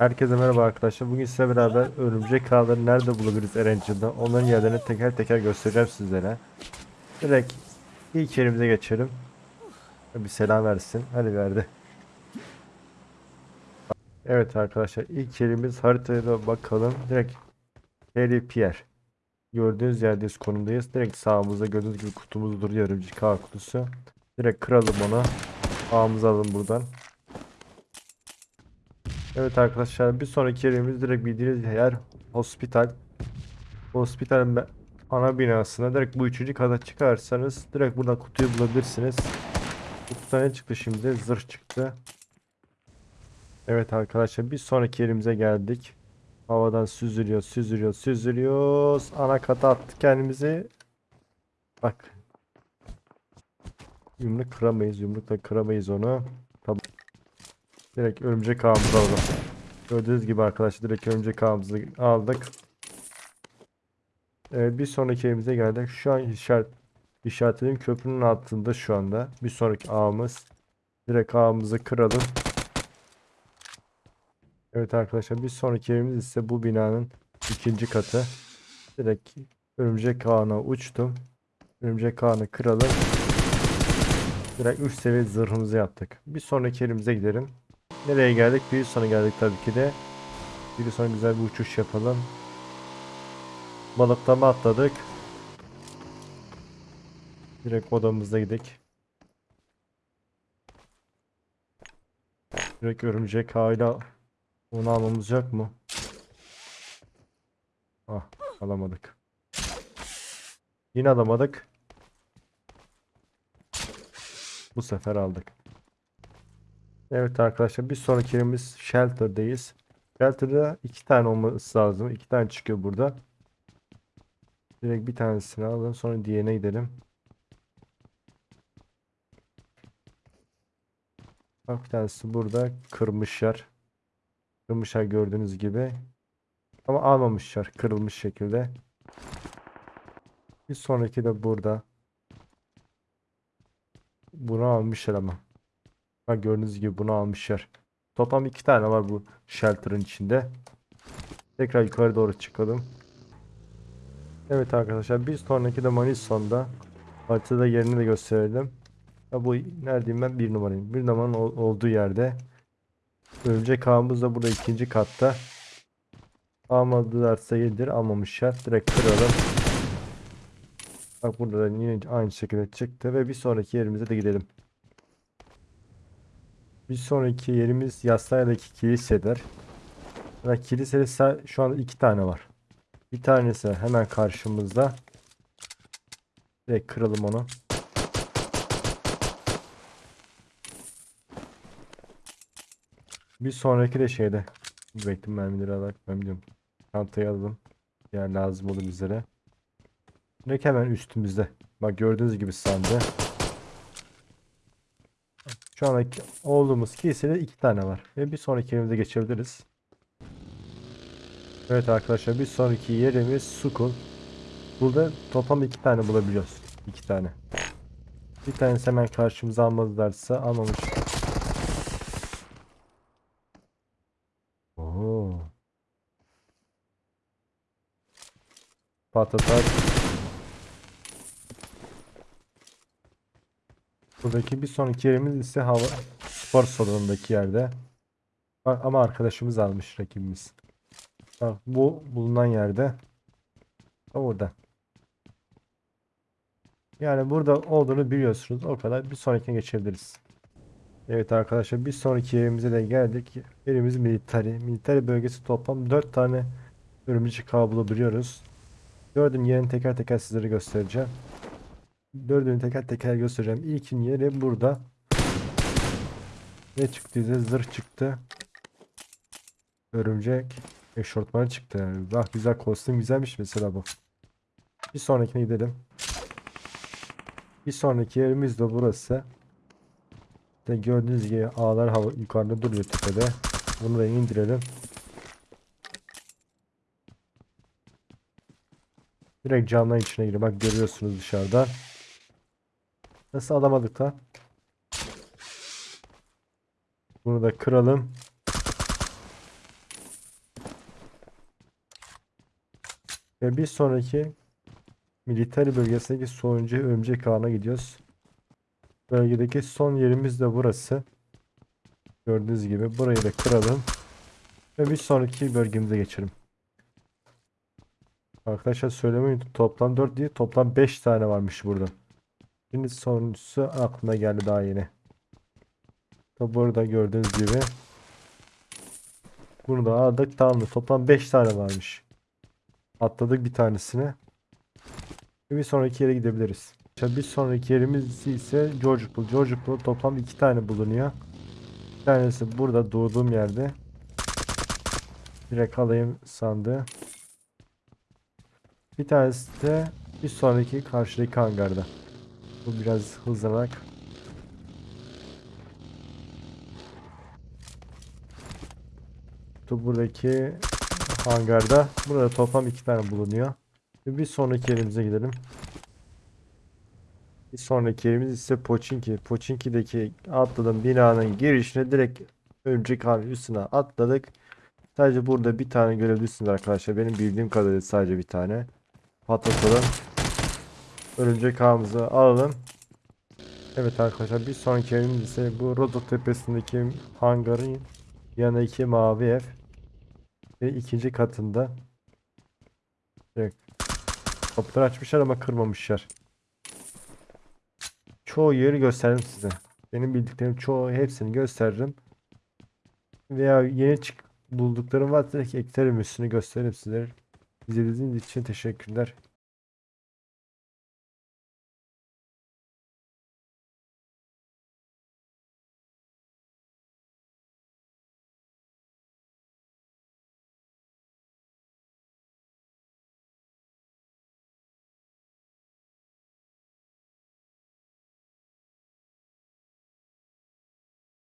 Herkese merhaba arkadaşlar. Bugün size beraber örümcek ağları nerede bulabiliriz Erangel'da? Onların yerlerini teker teker göstereceğim sizlere. Direkt ilk yerimize geçelim. Bir selam versin. Hadi verdi. Evet arkadaşlar ilk yerimiz haritaya da bakalım. Direkt Harry Pierre. Gördüğünüz yerdeyiz konumdayız. Direkt sağımızda gördüğünüz gibi kutumuz duruyor örümcek ağ kutusu. Direkt kıralım onu. Ağımızı alın buradan. Evet arkadaşlar bir sonraki yerimiz direkt bildiğiniz yer hospital. Hospitalin ana binasına direkt bu üçüncü kata çıkarsanız direkt buradan kutuyu bulabilirsiniz. Kutuda ne çıktı şimdi? Zırh çıktı. Evet arkadaşlar bir sonraki yerimize geldik. Havadan süzülüyor, süzülüyor, süzülüyoruz. Ana kata attık kendimizi. Bak. Yumruk kıramayız, yumrukla kıramayız onu. Direkt örümcek ağımızı alalım. Gördüğünüz gibi arkadaşlar direkt örümcek ağımızı aldık. Evet bir sonraki evimize geldik. Şu an işaret işaretledim köprünün altında şu anda. Bir sonraki ağımız. Direkt ağımızı kıralım. Evet arkadaşlar bir sonraki evimiz ise bu binanın ikinci katı. Direkt örümcek ağına uçtum. Örümcek ağını kıralım. Direkt 3 seviye zırhımızı yaptık. Bir sonraki yerimize gidelim. Nereye geldik? Bir sona geldik tabii ki de. Bir sonra güzel bir uçuş yapalım. Balıklama atladık. Direkt odamıza gidelim. Direkt örümcek hala onu almamız yok mu? Ah alamadık. Yine alamadık. Bu sefer aldık. Evet arkadaşlar bir sonraki yerimiz Shelter'dayız. Shelter'da iki tane olması lazım. İki tane çıkıyor burada. Direkt bir tanesini alalım sonra diğerine gidelim. Bak bir tanesi burada kırmışlar. Kırmışlar gördüğünüz gibi. Ama almamışlar kırılmış şekilde. Bir sonraki de burada. Bunu almışlar ama. Bak gördüğünüz gibi bunu almışlar. Toplam iki tane var bu shelter'ın içinde. Tekrar yukarı doğru çıkalım. Evet arkadaşlar bir sonraki de Manison'da. Haritada yerini de gösterelim. Ya bu neredeyim ben? Bir numarayım. Bir numaranın ol- olduğu yerde. Örümcek ağımız da burada ikinci katta. Almadılarsa yedir. Almamışlar. Direkt kıralım. Bak burada da yine aynı şekilde çıktı ve bir sonraki yerimize de gidelim. Bir sonraki yerimiz Yassaya'daki kiliseler. Ve kilisede şu an iki tane var. Bir tanesi hemen karşımızda. Direkt kıralım onu. Bir sonraki de şeyde. Bekledim mermileri alarak ben biliyorum. Çantayı alalım. Yer lazım olur bizlere. Direkt hemen üstümüzde. Bak gördüğünüz gibi sandı. Şu andaki olduğumuz kilisede iki tane var. Ve bir sonraki yerimize geçebiliriz. Evet arkadaşlar bir sonraki yerimiz Sukul. Burada toplam iki tane bulabiliyoruz. İki tane. Bir tanesi hemen karşımıza almadılarsa almamış. Oo. Patatar. Buradaki bir sonraki yerimiz ise hava spor salonundaki yerde. Ama arkadaşımız almış rakibimiz. Bak bu bulunan yerde. Orada. Yani burada olduğunu biliyorsunuz. O kadar. Bir sonrakine geçebiliriz. Evet arkadaşlar bir sonraki yerimize de geldik. Yerimiz militari. Militari bölgesi toplam 4 tane örümcek ağ bulabiliyoruz. Dördün yerini teker teker sizlere göstereceğim. Dördünü teker teker göstereceğim. İlkin yeri burada. Ne çıktıysa zırh çıktı. Örümcek eşortman çıktı. Bak güzel kostüm güzelmiş mesela bu. Bir sonrakine gidelim. Bir sonraki yerimiz de burası. İşte gördüğünüz gibi ağlar hava yukarıda duruyor tepede. Bunu da indirelim. Direkt camdan içine giriyor. Bak görüyorsunuz dışarıdan. Nasıl alamadık lan? Bunu da kıralım. Ve bir sonraki militer bölgesindeki sonuncu örümcek ağına gidiyoruz. Bölgedeki son yerimiz de burası. Gördüğünüz gibi burayı da kıralım. Ve bir sonraki bölgemize geçelim. Arkadaşlar söylemeyi toplam 4 değil toplam 5 tane varmış burada. Şimdi sonuncusu aklına geldi daha yeni. Tabi burada gördüğünüz gibi. Bunu da aldık tamamdır. Toplam 5 tane varmış. Atladık bir tanesini. Bir sonraki yere gidebiliriz. Bir sonraki yerimiz ise George Pool. George Pool toplam 2 tane bulunuyor. Bir tanesi burada doğduğum yerde. Direkt alayım sandığı. Bir tanesi de bir sonraki karşıdaki hangarda. Bu biraz hızlanarak. Bu buradaki hangarda. Burada toplam iki tane bulunuyor. Bir sonraki yerimize gidelim. Bir sonraki yerimiz ise Pochinki. Pochinki'deki atladığım binanın girişine direkt örümcek ağının üstüne atladık. Sadece burada bir tane görebilirsiniz arkadaşlar. Benim bildiğim kadarıyla sadece bir tane. Patlatalım. Örümcek ağımızı alalım. Evet arkadaşlar bir sonraki evimiz ise bu Rodok tepesindeki hangarın yanındaki mavi ev. Ve ikinci katında. Evet. Kapıları açmışlar ama kırmamışlar. Çoğu yeri gösterdim size. Benim bildiklerim çoğu hepsini gösteririm. Veya yeni çık bulduklarım varsa eklerim üstünü gösteririm sizlere. İzlediğiniz için teşekkürler.